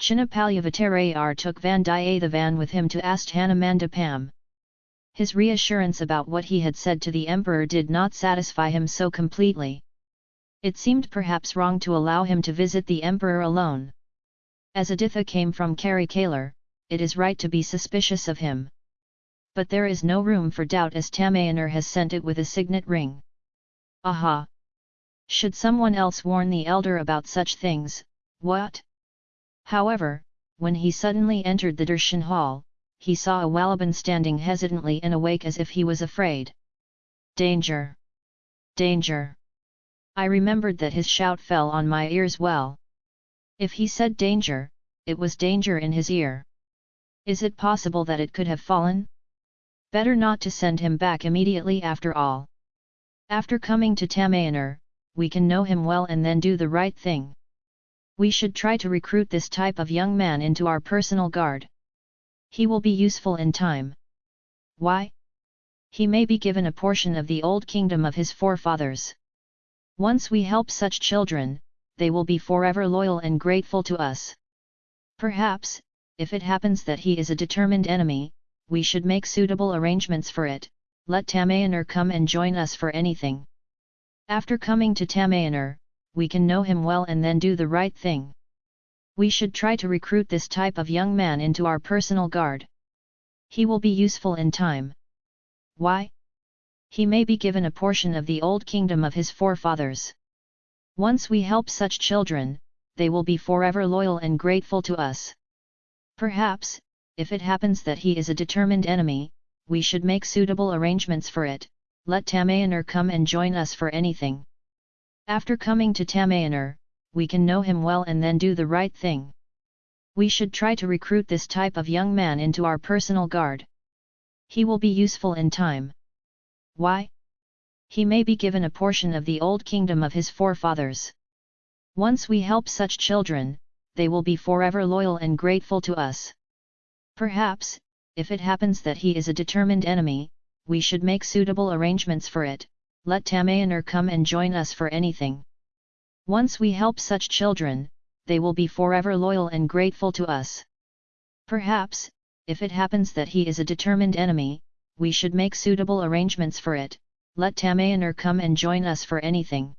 Chinnapalyavattarayar took Vandiyathevan with him to Asthanamandapam. His reassurance about what he had said to the emperor did not satisfy him so completely. It seemed perhaps wrong to allow him to visit the emperor alone. As Aditha came from Karikalar, it is right to be suspicious of him. But there is no room for doubt as Tamayanar has sent it with a signet ring. Aha! Should someone else warn the elder about such things, what? However, when he suddenly entered the darshan hall, he saw a Wallaban standing hesitantly and awake as if he was afraid. Danger! Danger! I remembered that his shout fell on my ears well. If he said danger, it was danger in his ear. Is it possible that it could have fallen? Better not to send him back immediately after all. After coming to Tamayanar, we can know him well and then do the right thing. We should try to recruit this type of young man into our personal guard. He will be useful in time. Why? He may be given a portion of the old kingdom of his forefathers. Once we help such children, they will be forever loyal and grateful to us. Perhaps, if it happens that he is a determined enemy, we should make suitable arrangements for it, let Tamayanar come and join us for anything. After coming to Tamayanar, we can know him well and then do the right thing. We should try to recruit this type of young man into our personal guard. He will be useful in time. Why? He may be given a portion of the old kingdom of his forefathers. Once we help such children, they will be forever loyal and grateful to us. Perhaps, if it happens that he is a determined enemy, we should make suitable arrangements for it, let Tamayanar come and join us for anything. After coming to Tamayanar, we can know him well and then do the right thing. We should try to recruit this type of young man into our personal guard. He will be useful in time. Why? He may be given a portion of the old kingdom of his forefathers. Once we help such children, they will be forever loyal and grateful to us. Perhaps, if it happens that he is a determined enemy, we should make suitable arrangements for it, let Tamayanar come and join us for anything. Once we help such children, they will be forever loyal and grateful to us. Perhaps, if it happens that he is a determined enemy, we should make suitable arrangements for it, let Tamayanar come and join us for anything.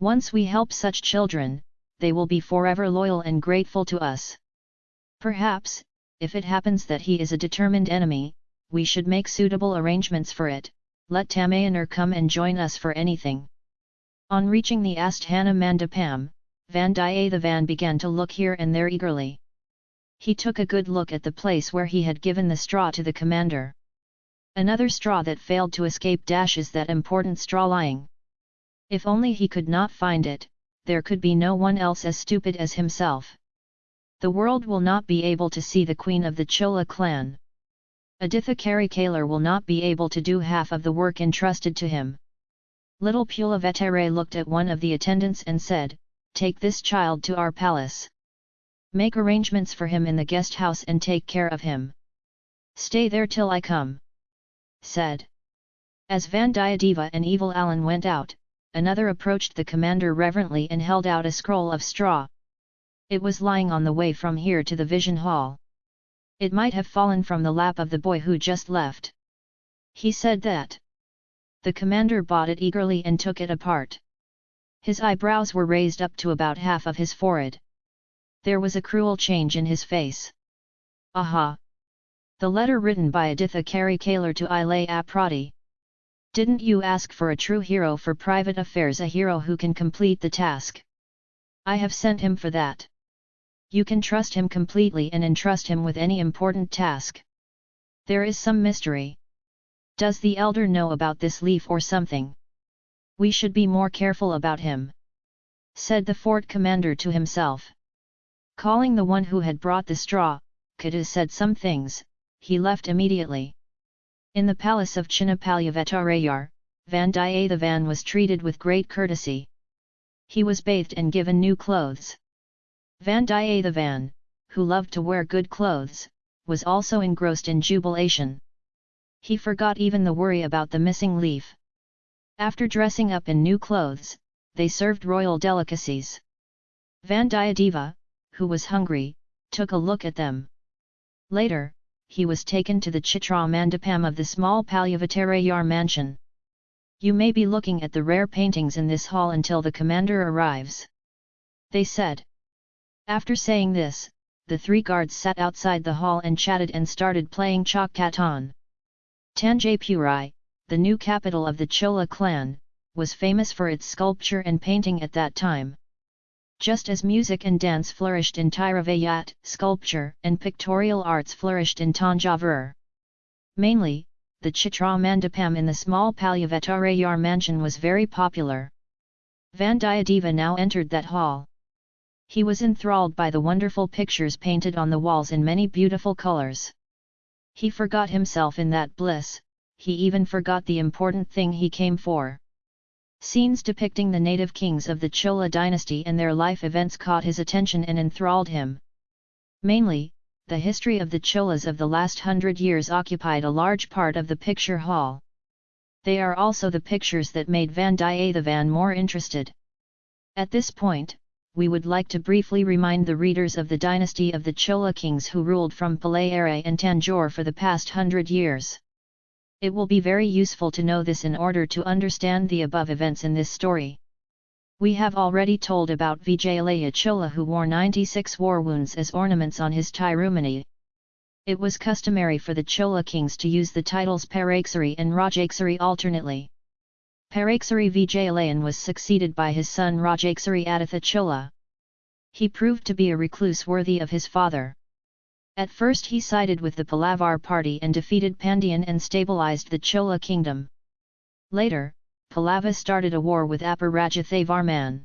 Once we help such children, they will be forever loyal and grateful to us. Perhaps, if it happens that he is a determined enemy, we should make suitable arrangements for it, let Tamayanar come and join us for anything. On reaching the Asthana Mandapam, Vandiyathevan began to look here and there eagerly. He took a good look at the place where he had given the straw to the commander. Another straw that failed to escape dash is that important straw lying. If only he could not find it, there could be no one else as stupid as himself the world will not be able to see the queen of the Chola clan. Aditha Karikalar will not be able to do half of the work entrusted to him. Little Pulavettere looked at one of the attendants and said, Take this child to our palace. Make arrangements for him in the guest house and take care of him. Stay there till I come. Said. As Vandiyadeva and Evil Alan went out, another approached the commander reverently and held out a scroll of straw. It was lying on the way from here to the vision hall. It might have fallen from the lap of the boy who just left. He said that. The commander bought it eagerly and took it apart. His eyebrows were raised up to about half of his forehead. There was a cruel change in his face. Aha! The letter written by Aditha Karikalar to Ilay Aprati. Didn't you ask for a true hero for private affairs a hero who can complete the task? I have sent him for that. You can trust him completely and entrust him with any important task. There is some mystery. Does the elder know about this leaf or something? We should be more careful about him. Said the fort commander to himself. Calling the one who had brought the straw, Kadu said some things, he left immediately. In the palace of Chinnapalyavattarayar, Vandiyathevan was treated with great courtesy. He was bathed and given new clothes. Vandiyathevan, who loved to wear good clothes, was also engrossed in jubilation. He forgot even the worry about the missing leaf. After dressing up in new clothes, they served royal delicacies. Vandiyadeva, who was hungry, took a look at them. Later, he was taken to the Chitra Mandapam of the small Palyavatarayar mansion. You may be looking at the rare paintings in this hall until the commander arrives. They said. After saying this, the three guards sat outside the hall and chatted and started playing Chak Katan. Tanjapuri, the new capital of the Chola clan, was famous for its sculpture and painting at that time. Just as music and dance flourished in Tiruvayyat, sculpture and pictorial arts flourished in Tanjavur. Mainly, the Chitra Mandapam in the small Palyavatarayar mansion was very popular. Vandiyadeva now entered that hall. He was enthralled by the wonderful pictures painted on the walls in many beautiful colors. He forgot himself in that bliss, he even forgot the important thing he came for. Scenes depicting the native kings of the Chola dynasty and their life events caught his attention and enthralled him. Mainly, the history of the Cholas of the last hundred years occupied a large part of the picture hall. They are also the pictures that made Van Vandiyathevan more interested. At this point, we would like to briefly remind the readers of the dynasty of the Chola kings who ruled from Palayare and Tanjore for the past hundred years. It will be very useful to know this in order to understand the above events in this story. We have already told about Vijayalaya Chola who wore 96 war wounds as ornaments on his Tirumani. It was customary for the Chola kings to use the titles Paraksari and Rajaksari alternately. Paraksari Vijayalayan was succeeded by his son Rajaksari Aditha Chola. He proved to be a recluse worthy of his father. At first he sided with the Palavar party and defeated Pandian and stabilized the Chola kingdom. Later, Pallava started a war with Aparajathavarman.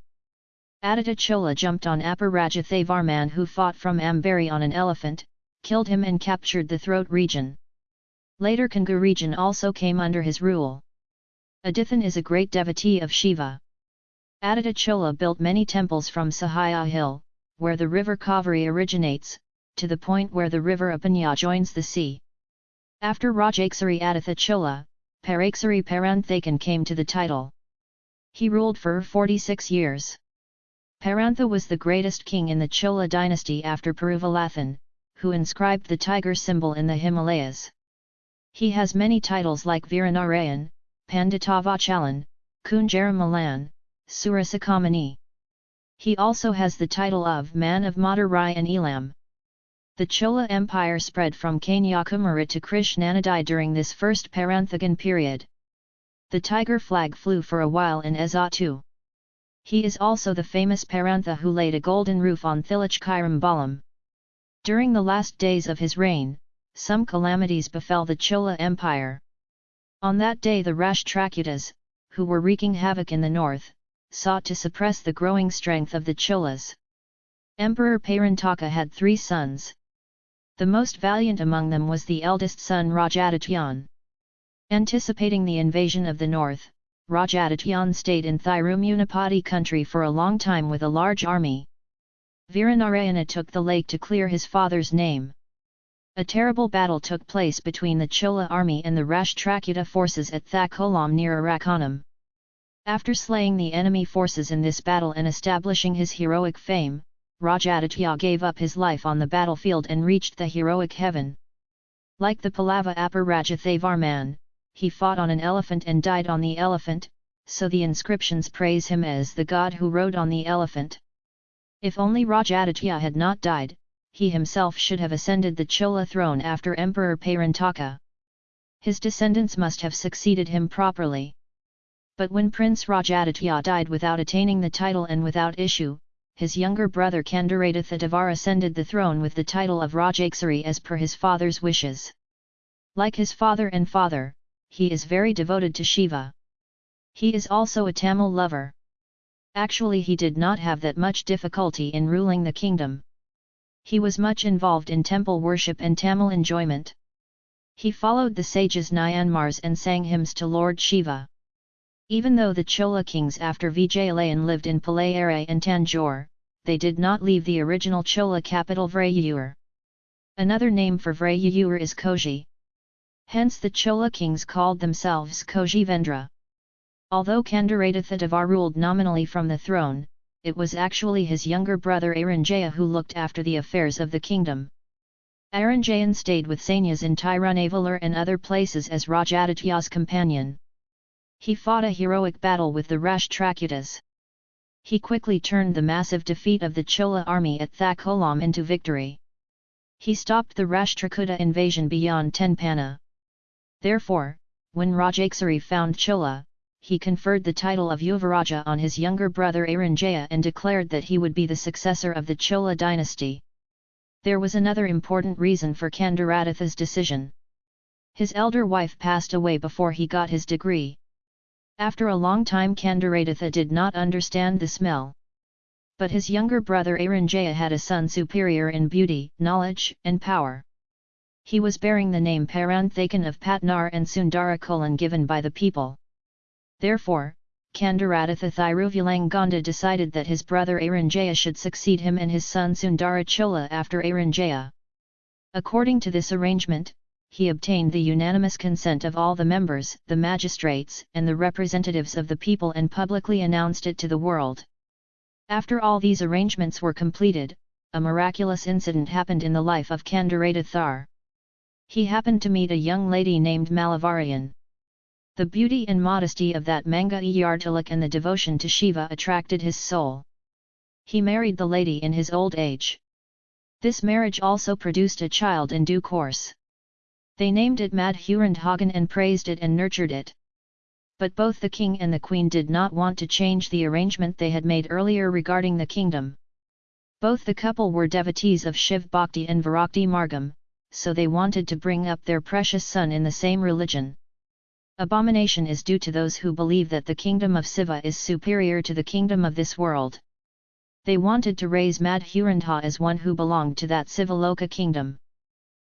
Aditya Chola jumped on Aparajathavarman who fought from Ambari on an elephant, killed him and captured the throat region. Later Kongu region also came under his rule. Adithan is a great devotee of Shiva. Aditya Chola built many temples from Sahaya hill, where the river Kaveri originates, to the point where the river Apanya joins the sea. After Rajaksari Aditha Chola, Paranthakan came to the title. He ruled for 46 years. Parantha was the greatest king in the Chola dynasty after Peruvalathan, who inscribed the tiger symbol in the Himalayas. He has many titles like Viranarayan, Panditavachalan, Kunjaramalan, Surasakamani. He also has the title of Man of Madurai and Elam. The Chola Empire spread from Kanyakumari to Krishnanadi during this first Paranthagan period. The tiger flag flew for a while in Ezatu. He is also the famous Parantha who laid a golden roof on Thilachkirambalam. During the last days of his reign, some calamities befell the Chola Empire. On that day the Rashtrakutas, who were wreaking havoc in the north, sought to suppress the growing strength of the Cholas. Emperor Parantaka had three sons. The most valiant among them was the eldest son Rajadityan. Anticipating the invasion of the north, Rajadityan stayed in Thirumunapati country for a long time with a large army. Viranarayana took the lake to clear his father's name. A terrible battle took place between the Chola army and the Rashtrakuta forces at Thakolam near Arakanam. After slaying the enemy forces in this battle and establishing his heroic fame, Rajaditya gave up his life on the battlefield and reached the heroic heaven. Like the Pallava Aparajathavarman, he fought on an elephant and died on the elephant, so the inscriptions praise him as the god who rode on the elephant. If only Rajaditya had not died, he himself should have ascended the Chola throne after Emperor Parantaka. His descendants must have succeeded him properly. But when Prince Rajaditya died without attaining the title and without issue, his younger brother Kandaratha ascended the throne with the title of Rajaksari as per his father's wishes. Like his father and father, he is very devoted to Shiva. He is also a Tamil lover. Actually he did not have that much difficulty in ruling the kingdom. He was much involved in temple worship and Tamil enjoyment. He followed the sages Nayanmars and sang hymns to Lord Shiva. Even though the Chola kings after Vijayalayan lived in Palayare and Tanjore, they did not leave the original Chola capital Vrayur. Another name for Vrayur is Koji. Hence the Chola kings called themselves Koji Vendra. Although Kandaratha Devar ruled nominally from the throne, it was actually his younger brother Aranjaya who looked after the affairs of the kingdom. Aranjayan stayed with Sanyas in Tirunavalur and other places as Rajaditya's companion. He fought a heroic battle with the Rashtrakutas. He quickly turned the massive defeat of the Chola army at Thakolam into victory. He stopped the Rashtrakuta invasion beyond Tenpana. Therefore, when Rajaksari found Chola, he conferred the title of Yuvaraja on his younger brother Aranjaya and declared that he would be the successor of the Chola dynasty. There was another important reason for Kandaratitha's decision. His elder wife passed away before he got his degree. After a long time Kandaratitha did not understand the smell. But his younger brother Aranjaya had a son superior in beauty, knowledge, and power. He was bearing the name Paranthakan of Patnar and Sundarakolan given by the people. Therefore, Kandaratitha Thiruvulangonda decided that his brother Aranjaya should succeed him and his son Sundara Chola after Aranjaya. According to this arrangement, he obtained the unanimous consent of all the members, the magistrates, and the representatives of the people and publicly announced it to the world. After all these arrangements were completed, a miraculous incident happened in the life of Kandaratithar. He happened to meet a young lady named Malavarian. The beauty and modesty of that Manga Yartilak and the devotion to Shiva attracted his soul. He married the lady in his old age. This marriage also produced a child in due course. They named it Madhurandhagan and praised it and nurtured it. But both the king and the queen did not want to change the arrangement they had made earlier regarding the kingdom. Both the couple were devotees of Shiv Bhakti and Virakti Margam, so they wanted to bring up their precious son in the same religion. Abomination is due to those who believe that the kingdom of Siva is superior to the kingdom of this world. They wanted to raise Madhurandha as one who belonged to that Sivaloka kingdom.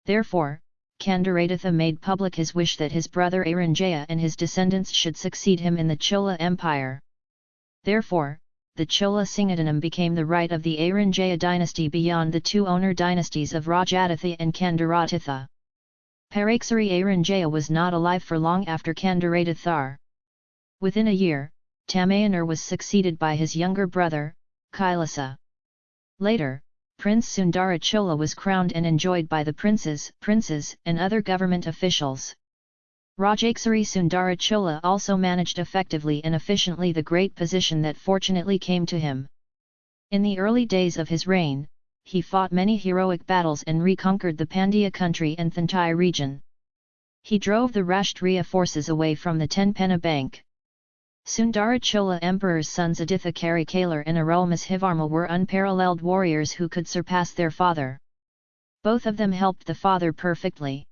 Therefore, Kandaratitha made public his wish that his brother Aranjaya and his descendants should succeed him in the Chola Empire. Therefore, the Chola Singadanam became the right of the Aranjaya dynasty beyond the two owner dynasties of Rajaditha and Kandaratitha. Paraksari Aranjaya was not alive for long after Kandaratithar. Within a year, Tamayanar was succeeded by his younger brother, Kailasa. Later, Prince Sundara Chola was crowned and enjoyed by the princes, princes, and other government officials. Rajaksari Sundara Chola also managed effectively and efficiently the great position that fortunately came to him. In the early days of his reign, he fought many heroic battles and reconquered the Pandya country and Thantai region. He drove the Rashtriya forces away from the Tenpena bank. Sundara Chola Emperor's sons Aditha Karikalar and Arulmozhivarma were unparalleled warriors who could surpass their father. Both of them helped the father perfectly.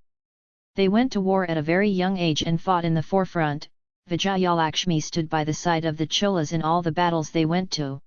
They went to war at a very young age and fought in the forefront, Vijayalakshmi stood by the side of the Cholas in all the battles they went to.